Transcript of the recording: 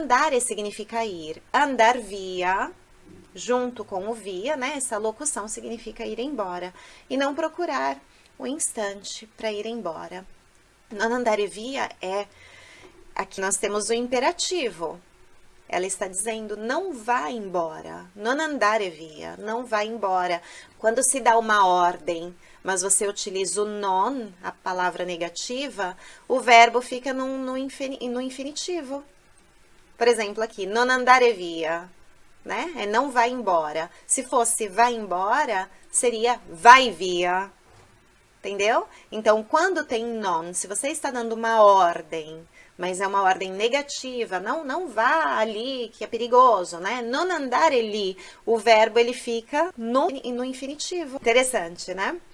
andare significa ir. Andar via, junto com o via, né? Essa locução significa ir embora. E não procurar o instante para ir embora. Non andare via é... Aqui nós temos o imperativo. Ela está dizendo, não vá embora. Non andare via, não vá embora. Quando se dá uma ordem, mas você utiliza o non, a palavra negativa, o verbo fica no, no infinitivo. Por exemplo, aqui, non andare via, né? É não vai embora. Se fosse vai embora, seria vai via. Entendeu? Então, quando tem non, se você está dando uma ordem, mas é uma ordem negativa, não, não vá ali, que é perigoso, né? Non andare lì, o verbo ele fica no, no infinitivo. Interessante, né?